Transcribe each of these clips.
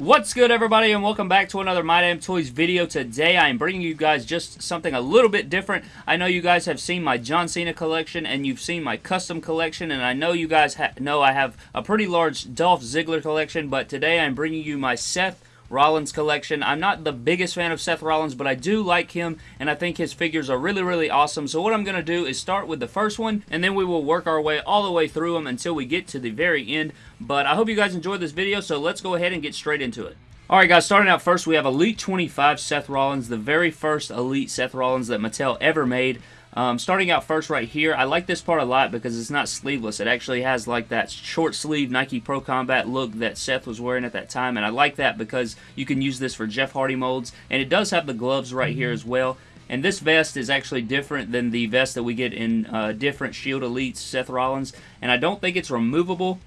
What's good everybody and welcome back to another My Damn Toys video. Today I am bringing you guys just something a little bit different. I know you guys have seen my John Cena collection and you've seen my custom collection and I know you guys know I have a pretty large Dolph Ziggler collection but today I'm bringing you my Seth Rollins collection. I'm not the biggest fan of Seth Rollins, but I do like him, and I think his figures are really, really awesome. So what I'm going to do is start with the first one, and then we will work our way all the way through them until we get to the very end. But I hope you guys enjoyed this video, so let's go ahead and get straight into it. Alright guys, starting out first, we have Elite 25 Seth Rollins, the very first Elite Seth Rollins that Mattel ever made. Um, starting out first right here, I like this part a lot because it's not sleeveless. It actually has like that short sleeve Nike Pro Combat look that Seth was wearing at that time, and I like that because you can use this for Jeff Hardy molds, and it does have the gloves right here as well. And this vest is actually different than the vest that we get in uh, different Shield Elites Seth Rollins, and I don't think it's removable.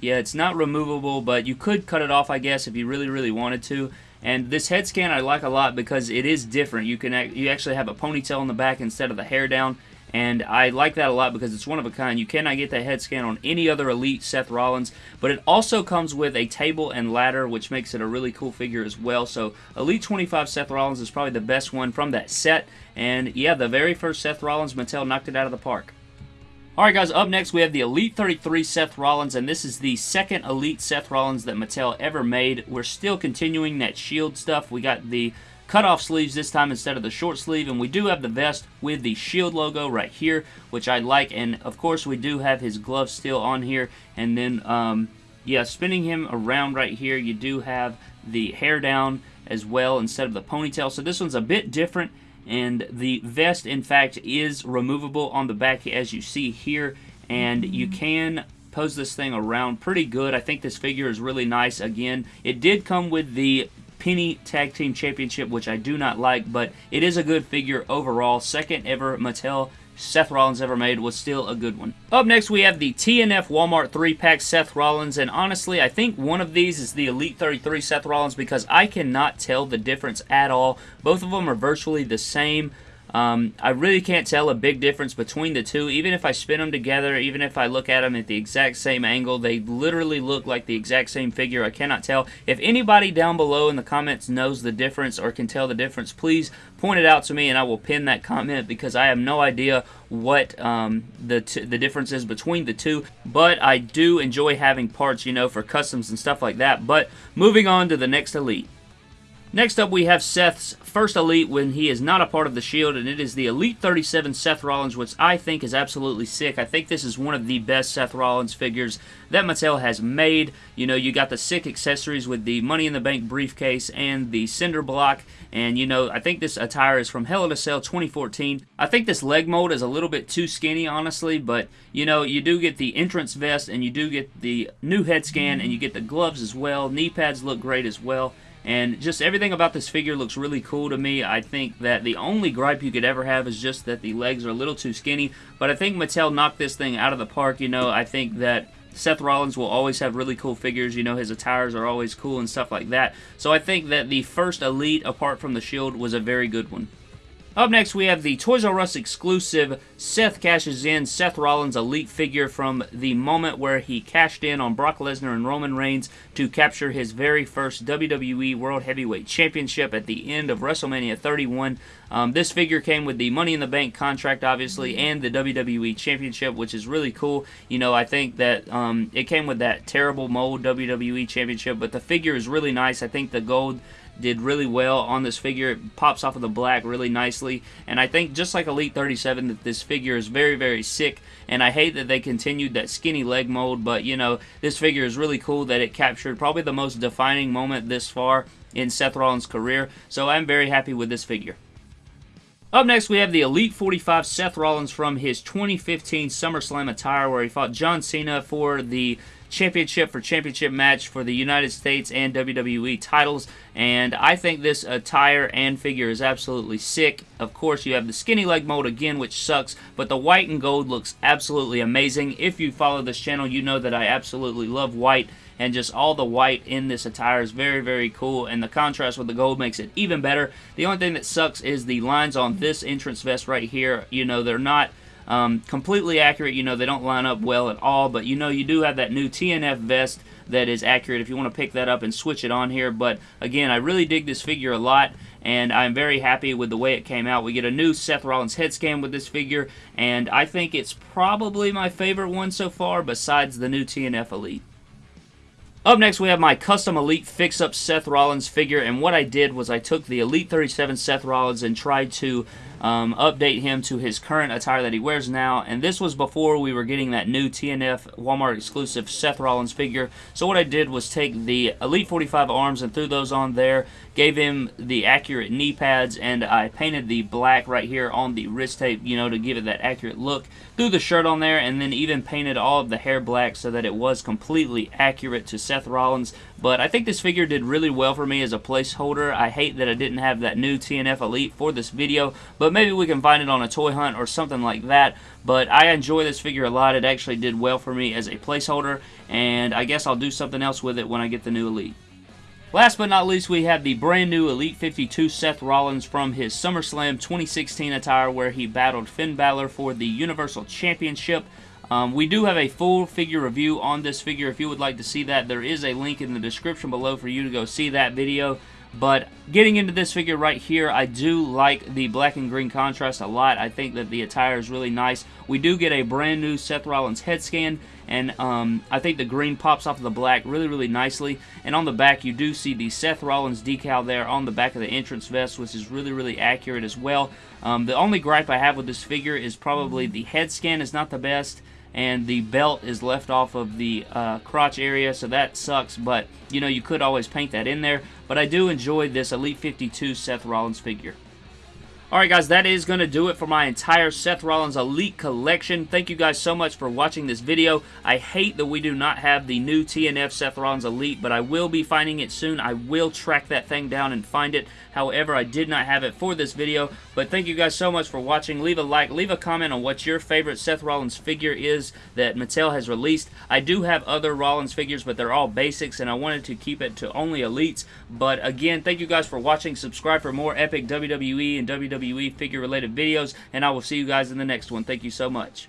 Yeah, it's not removable, but you could cut it off, I guess, if you really, really wanted to. And this head scan I like a lot because it is different. You can you actually have a ponytail in the back instead of the hair down. And I like that a lot because it's one of a kind. You cannot get that head scan on any other Elite Seth Rollins. But it also comes with a table and ladder, which makes it a really cool figure as well. So Elite 25 Seth Rollins is probably the best one from that set. And yeah, the very first Seth Rollins, Mattel knocked it out of the park. Alright guys, up next we have the Elite 33 Seth Rollins, and this is the second Elite Seth Rollins that Mattel ever made. We're still continuing that shield stuff. We got the cutoff sleeves this time instead of the short sleeve, and we do have the vest with the shield logo right here, which I like, and of course we do have his gloves still on here, and then, um, yeah, spinning him around right here, you do have the hair down as well instead of the ponytail, so this one's a bit different, and the vest in fact is removable on the back as you see here and you mm-hmm. can pose this thing around pretty good. I think this figure is really nice. Again, it did come with the Penny Tag Team Championship, which I do not like, but it is a good figure overall. Second ever Mattel Seth Rollins ever made was still a good one. Up next, we have the TNF Walmart 3-pack Seth Rollins, and honestly, I think one of these is the Elite 33 Seth Rollins because I cannot tell the difference at all. Both of them are virtually the same. Um, I really can't tell a big difference between the two. Even if I spin them together, even if I look at them at the exact same angle, they literally look like the exact same figure. I cannot tell. If anybody down below in the comments knows the difference or can tell the difference, please point it out to me and I will pin that comment because I have no idea what um, the, the difference is between the two. But I do enjoy having parts, you know, for customs and stuff like that. But moving on to the next Elite. Next up, we have Seth's first Elite when he is not a part of the Shield, and it is the Elite 37 Seth Rollins, which I think is absolutely sick. I think this is one of the best Seth Rollins figures that Mattel has made. You know, you got the sick accessories with the Money in the Bank briefcase and the cinder block, and you know, I think this attire is from Hell in a Cell 2014. I think this leg mold is a little bit too skinny, honestly, but you know, you do get the entrance vest, and you do get the new head scan, and you get the gloves as well. Knee pads look great as well. And just everything about this figure looks really cool to me. I think that the only gripe you could ever have is just that the legs are a little too skinny. But I think Mattel knocked this thing out of the park. You know, I think that Seth Rollins will always have really cool figures. You know, his attires are always cool and stuff like that. So I think that the first Elite, apart from the Shield, was a very good one. Up next, we have the Toys R Us exclusive Seth cashes in Seth Rollins Elite figure from the moment where he cashed in on Brock Lesnar and Roman Reigns to capture his very first WWE World Heavyweight Championship at the end of WrestleMania 31. Um, this figure came with the Money in the Bank contract, obviously, and the WWE Championship, which is really cool. You know, I think that um, it came with that terrible mold WWE Championship, but the figure is really nice. I think the gold did really well on this figure. It pops off of the black really nicely. And I think just like Elite 37 that this figure is very, very sick. And I hate that they continued that skinny leg mold. But, you know, this figure is really cool that it captured probably the most defining moment this far in Seth Rollins' career. So I'm very happy with this figure. Up next, we have the Elite 45 Seth Rollins from his 2015 SummerSlam attire where he fought John Cena for the championship for championship match for the United States and WWE titles. And I think this attire and figure is absolutely sick. Of course, you have the skinny leg mode again, which sucks, but the white and gold looks absolutely amazing. If you follow this channel, you know that I absolutely love white and just all the white in this attire is very, very cool, and the contrast with the gold makes it even better. The only thing that sucks is the lines on this entrance vest right here. You know, they're not Um, completely accurate, you know, they don't line up well at all, but you know you do have that new TNF vest that is accurate if you want to pick that up and switch it on here. But again, I really dig this figure a lot and I'm very happy with the way it came out. We get a new Seth Rollins head scan with this figure, and I think it's probably my favorite one so far besides the new TNF Elite. Up next, we have my custom Elite Fix-Up Seth Rollins figure, and what I did was I took the Elite 37 Seth Rollins and tried to um, update him to his current attire that he wears now. And this was before we were getting that new TNF Walmart exclusive Seth Rollins figure. So what I did was take the Elite 45 arms and threw those on there, gave him the accurate knee pads, and I painted the black right here on the wrist tape, you know, to give it that accurate look. Threw the shirt on there and then even painted all of the hair black so that it was completely accurate to Seth Rollins. But I think this figure did really well for me as a placeholder. I hate that I didn't have that new TNF Elite for this video, but maybe we can find it on a toy hunt or something like that. But I enjoy this figure a lot. It actually did well for me as a placeholder, and I guess I'll do something else with it when I get the new Elite. Last but not least, we have the brand new Elite 52 Seth Rollins from his SummerSlam 2016 attire where he battled Finn Balor for the Universal Championship. Um, we do have a full figure review on this figure. If you would like to see that, there is a link in the description below for you to go see that video. But getting into this figure right here, I do like the black and green contrast a lot. I think that the attire is really nice. We do get a brand new Seth Rollins head scan, and um, I think the green pops off of the black really, really nicely. And on the back, you do see the Seth Rollins decal there on the back of the entrance vest, which is really, really accurate as well. Um, the only gripe I have with this figure is probably the head scan is not the best and the belt is left off of the uh, crotch area so that sucks but you know you could always paint that in there. But I do enjoy this Elite 52 Seth Rollins figure Alright guys, that is going to do it for my entire Seth Rollins Elite collection. Thank you guys so much for watching this video. I hate that we do not have the new TNF Seth Rollins Elite, but I will be finding it soon. I will track that thing down and find it. However, I did not have it for this video, but thank you guys so much for watching. Leave a like, leave a comment on what your favorite Seth Rollins figure is that Mattel has released. I do have other Rollins figures, but they're all basics, and I wanted to keep it to only Elites. But again, thank you guys for watching. Subscribe for more epic WWE and WWE WWE figure related videos, and I will see you guys in the next one. Thank you so much.